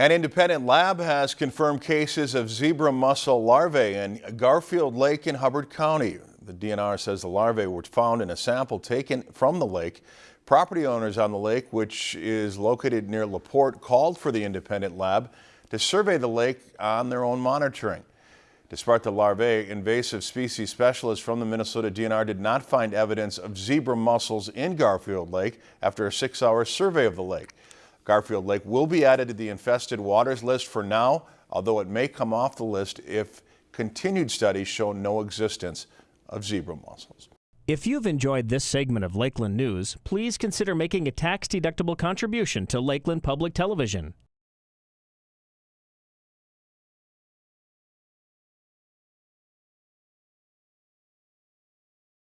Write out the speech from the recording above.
An independent lab has confirmed cases of zebra mussel larvae in Garfield Lake in Hubbard County. The DNR says the larvae were found in a sample taken from the lake. Property owners on the lake, which is located near LaPorte, called for the independent lab to survey the lake on their own monitoring. Despite the larvae, invasive species specialists from the Minnesota DNR did not find evidence of zebra mussels in Garfield Lake after a six-hour survey of the lake. Garfield Lake will be added to the infested waters list for now, although it may come off the list if continued studies show no existence of zebra mussels. If you've enjoyed this segment of Lakeland News, please consider making a tax-deductible contribution to Lakeland Public Television.